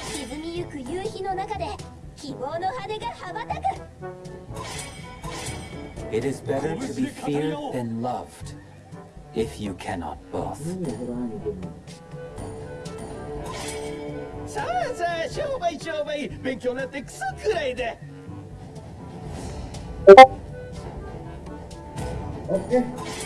沈みゆく夕日の中で希望の羽が羽ばたく It is better to be feared than loved, if you cannot both. さあさあ商売商売勉強なんてクソくらいだ Oke.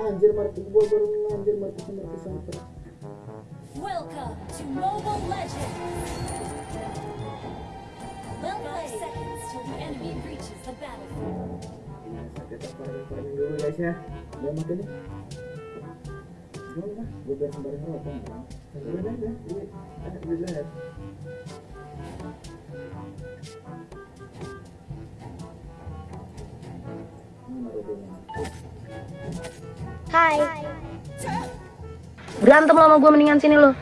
Anjir baru anjir sampai. Welcome to Mobile Legends! Five seconds till the enemy reaches the battlefield. Dulu guys ya. Udah mati nih. Gak gue biar sembarin apa enggak? Sembarin aja, ini ada di Hai. Berantem lo sama gue mendingan sini lo.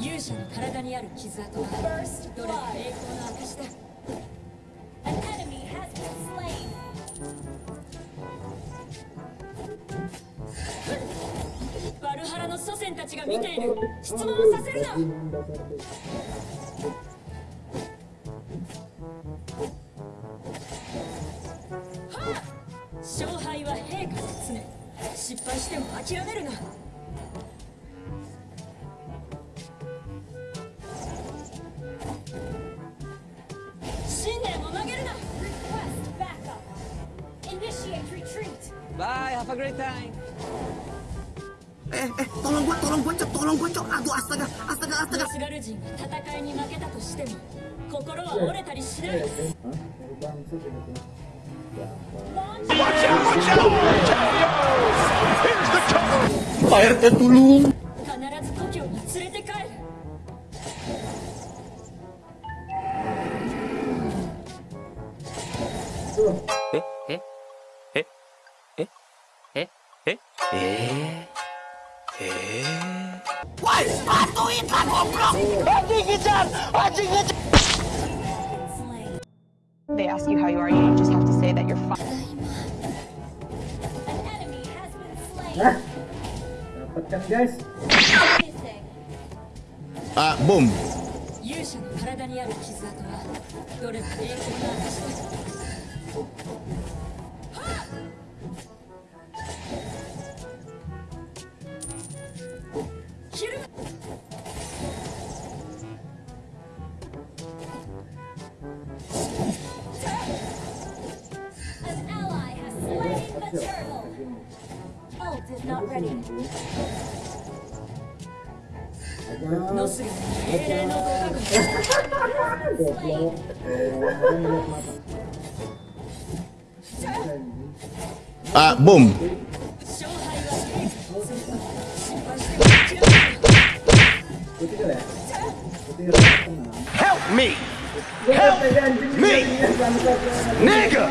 勇者の体にある傷跡はどれも栄光の証だ An enemy has been slain バルハラの祖先たちが見ている質問をさせるな勝敗は陛下説明失敗しても諦めるな、Cállate, Tulum. ¿Eh? ¿Eh? ¿Eh? ¿Eh? ¿Eh? ¿Eh? ¿Eh? Why do it? I! I They ask you how you are, you just have to say that you're fine. あ、ボン。勇者の体にある傷跡はどれも影響 Breakfast not ready. No. Ah, boom. Help me! Help me! Nigga!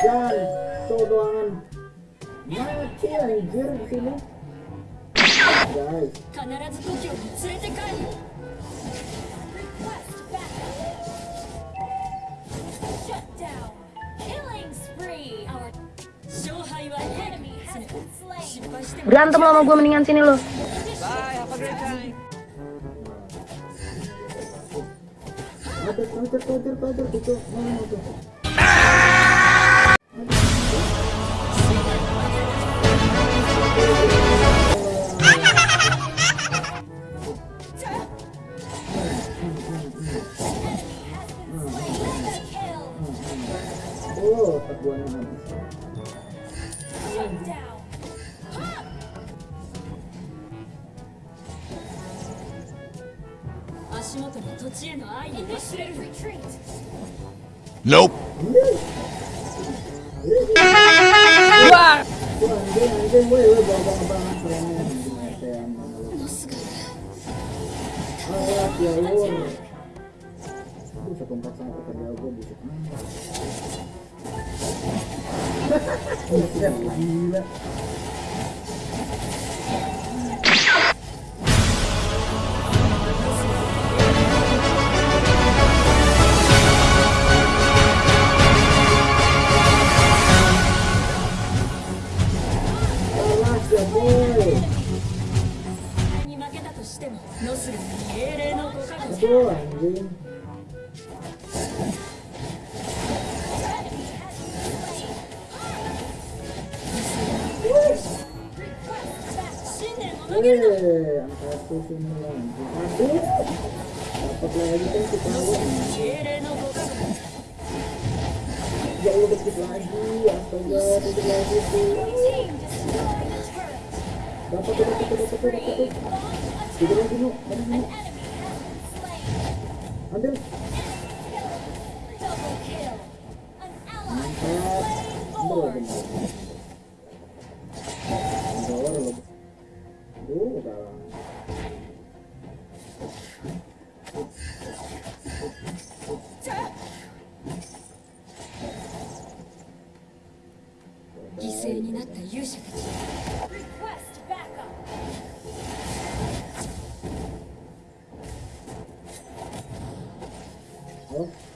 jangan so doangan. Mati anjir sini. Guys. Berantem lo sama gue mendingan sini lo. Bye, have a great time. Kader, kader, Nope. Iya, satu sembilan dapat lagi kan kita ya udah sedikit lagi astaga sedikit lagi tuh dapat tuh dapat tuh dapat dapat sedikit lagi nu mana ambil mantap ambil lagi になった勇者たち。Oh, ノ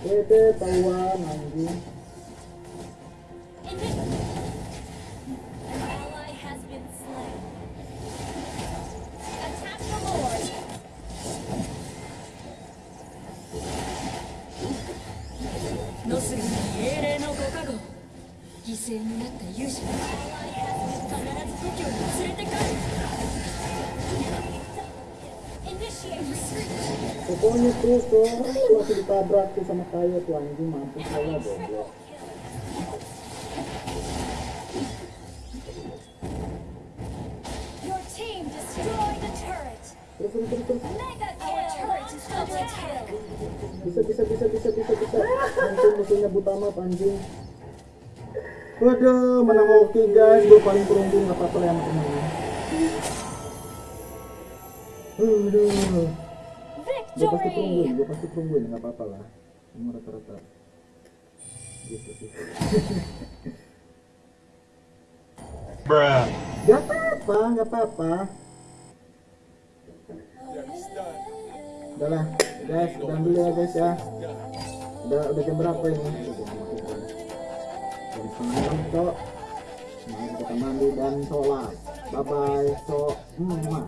たちが見ている質問をさせるなひるむな私についてこい Bebe, tahuan anjing. An ally has been slain. Attack the Lord. ノスルに英霊のご加護犠牲になった勇者必ず故郷に連れて帰る Pokoknya tuh, tuh, masih ditabrak tuh sama kayu tuh anjing, mampus saya goblok. Turret. Terus, terus, terus, terus. Bisa, bisa, bisa, bisa, bisa, bisa. Anjing musuhnya Butama, anjing. Waduh, menang oke guys, gue paling perunggu nggak apa-apa yang menang. Aduh. gue pasti perungguin gue pasti perungguin nggak apa-apa lah. Emang rata-rata. Gitu sih. Bruh. nggak apa-apa nggak apa-apa. Udah lah guys udah dulu ya guys ya. Udah udah jam berapa ini? Udah jam berapa? jam setengah enam cok. Semangat kita mandi dan sholat. Bye bye so hmm,